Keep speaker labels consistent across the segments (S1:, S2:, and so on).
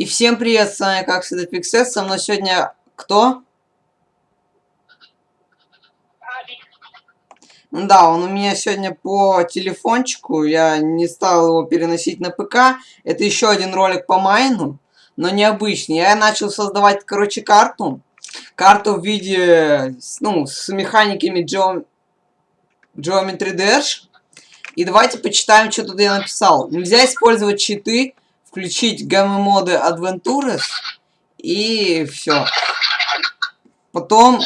S1: И всем привет, с вами как всегда Пиксет, со мной сегодня кто? Да, он у меня сегодня по телефончику, я не стал его переносить на ПК. Это еще один ролик по майну, но необычный. Я начал создавать, короче, карту. Карту в виде, ну, с механиками Geom... Geometry Dash. И давайте почитаем, что тут я написал. Нельзя использовать читы включить гамма-моды Adventures и все. Потом...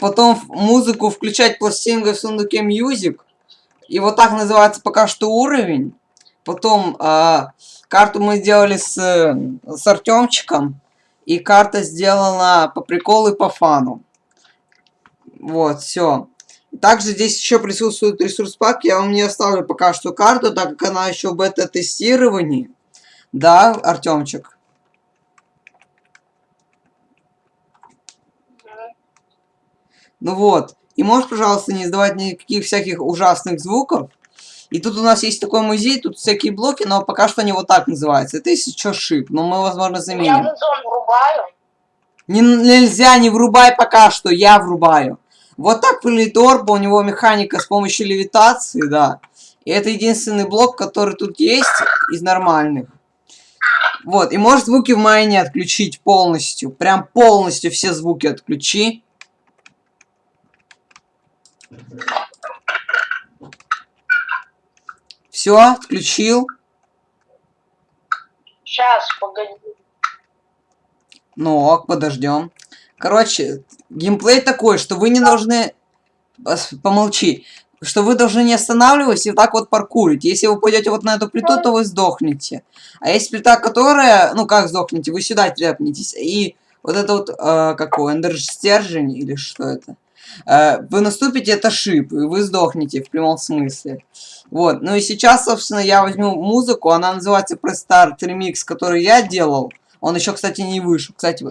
S1: Потом музыку включать пластинкой в сундуке Music. И вот так называется пока что уровень. Потом э, карту мы сделали с, с Артемчиком. И карта сделана по приколу и по фану. Вот, все. Также здесь еще присутствует ресурс пак. Я вам не оставлю пока что карту, так как она еще в бета-тестировании. Да, Артемчик? Ну вот. И можешь, пожалуйста, не издавать никаких всяких ужасных звуков. И тут у нас есть такой музей, тут всякие блоки, но пока что они вот так называются. Это если что шип, но мы, возможно, заменим. Я врубаю. Не, нельзя, не врубай пока что, я врубаю. Вот так выглядит орба, у него механика с помощью левитации, да. И это единственный блок, который тут есть из нормальных. Вот, и может звуки в майне отключить полностью. Прям полностью все звуки отключи. Все, отключил.
S2: Сейчас, погоди.
S1: Ну ок, подождем. Короче, геймплей такой, что вы не должны... Помолчи. Что вы должны не останавливаться и вот так вот паркурить. Если вы пойдете вот на эту плиту, то вы сдохнете. А есть плита, которая... Ну, как сдохнете? Вы сюда тряпнетесь. И вот это вот... Э, какой? Эндер-стержень или что это? Э, вы наступите, это шип, и вы сдохнете в прямом смысле. Вот. Ну и сейчас, собственно, я возьму музыку. Она называется Prestart Remix, который я делал. Он еще, кстати, не вышел. Кстати,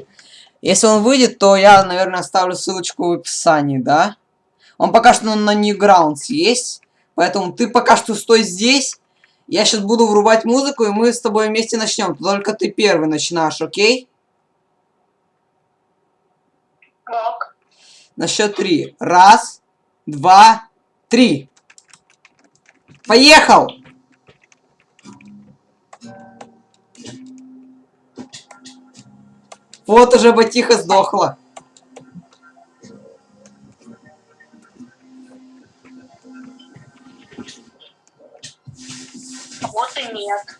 S1: если он выйдет, то я, наверное, оставлю ссылочку в описании, да? Он пока что на Newgrounds есть. Поэтому ты пока что стой здесь. Я сейчас буду врубать музыку, и мы с тобой вместе начнем. Только ты первый начинаешь, окей?
S2: Как?
S1: На счет три. Раз, два, три. Поехал! Вот уже Батиха сдохла.
S2: Вот и нет.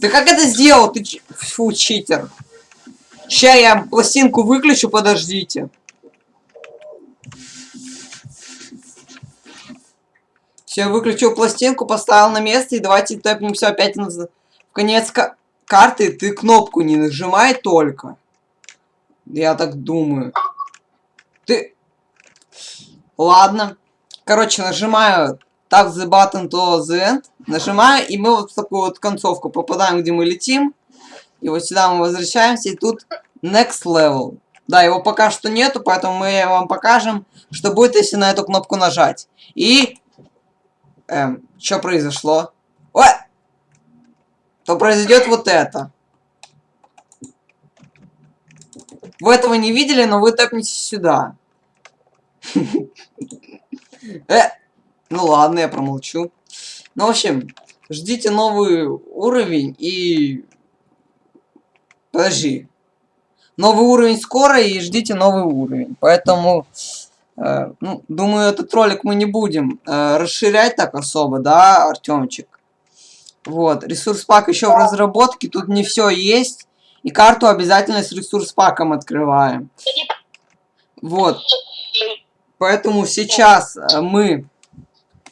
S1: Ты как это сделал? Ты фу, читер. Сейчас я пластинку выключу, подождите. Все, выключил пластинку, поставил на место, и давайте тэпнемся опять на... в конец карты. Ты кнопку не нажимай только. Я так думаю. Ты... Ладно. Короче, нажимаю Tap the button to the end. Нажимаю, и мы вот в такую вот концовку попадаем, где мы летим. И вот сюда мы возвращаемся, и тут Next Level. Да, его пока что нету, поэтому мы вам покажем, что будет, если на эту кнопку нажать. И Эм, что произошло? Ой! То произойдет вот это. Вы этого не видели, но вы тэпнетесь сюда. Э, ну ладно, я промолчу. Ну, в общем, ждите новый уровень и... Подожди. Новый уровень скоро и ждите новый уровень. Поэтому ну, думаю, этот ролик мы не будем э, расширять так особо, да, Артемчик? Вот, ресурс пак еще в разработке, тут не все есть. И карту обязательно с ресурс паком открываем. Вот. Поэтому сейчас э, мы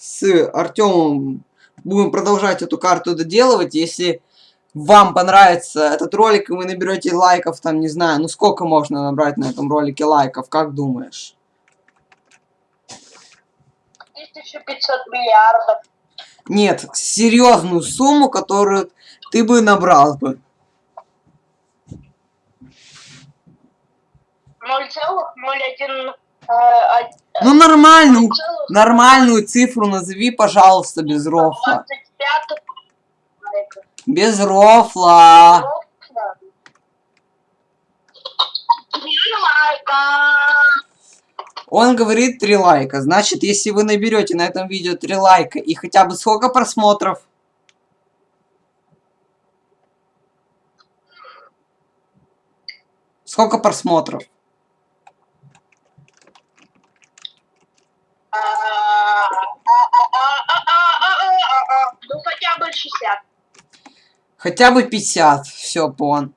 S1: с Артемом будем продолжать эту карту доделывать. Если вам понравится этот ролик, и вы наберете лайков, там, не знаю, ну сколько можно набрать на этом ролике лайков, как думаешь?
S2: 1500 миллиардов.
S1: Нет, серьезную сумму, которую ты бы набрал бы.
S2: 0,01... Э,
S1: ну нормально. Нормальную цифру назови, пожалуйста, без рофла.
S2: 25 лайков.
S1: Без рофла.
S2: Рофла.
S1: Он говорит 3 лайка. Значит, если вы наберете на этом видео 3 лайка и хотя бы сколько просмотров? Сколько просмотров?
S2: А, а, а, а, а, а, а, а. Ну хотя бы 60.
S1: Хотя бы 50. Все, пон.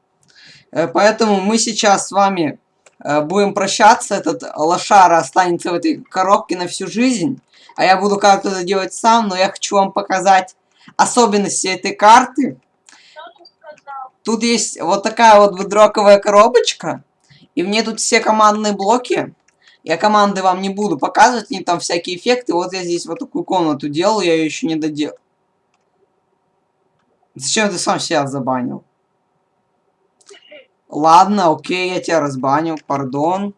S1: Э, Поэтому мы сейчас с вами э, будем прощаться. Этот лошара останется в этой коробке на всю жизнь. А я буду как-то это делать сам, но я хочу вам показать особенности этой карты. Тут есть вот такая вот выдроковая коробочка. И в ней тут все командные блоки. Я команды вам не буду показывать, они там всякие эффекты. Вот я здесь вот такую комнату делал, я ее еще не доделал. Зачем ты сам себя забанил? Ладно, окей, я тебя разбанил, пардон.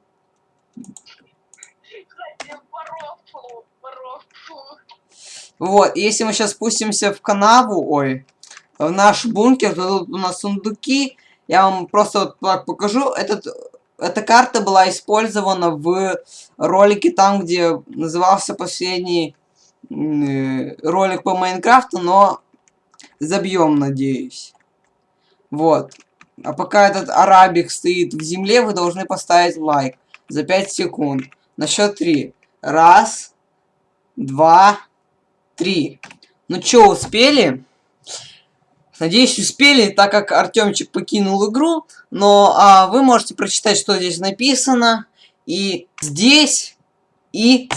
S1: Вот, если мы сейчас спустимся в канаву, ой, в наш бункер, то тут у нас сундуки. Я вам просто вот покажу. Этот, эта карта была использована в ролике там, где назывался последний э, ролик по Майнкрафту, но забьем, надеюсь. Вот. А пока этот арабик стоит в земле, вы должны поставить лайк за 5 секунд. На счет 3. Раз, два, три. Ну чё, успели? Надеюсь, успели, так как Артемчик покинул игру. Но а, вы можете прочитать, что здесь написано. И здесь, и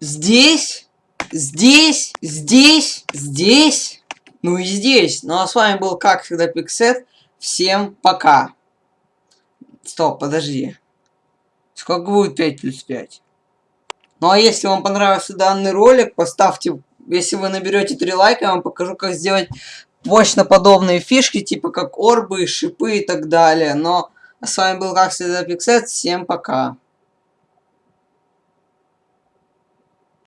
S1: здесь, здесь, здесь, здесь, ну и здесь. Ну а с вами был, как всегда, Пиксет. Всем пока. Стоп, подожди. Сколько будет 5 плюс 5? Ну а если вам понравился данный ролик, поставьте, если вы наберете 3 лайка, я вам покажу, как сделать мощно подобные фишки, типа как орбы, шипы и так далее. Но с вами был, как всегда, Пиксет. Всем пока.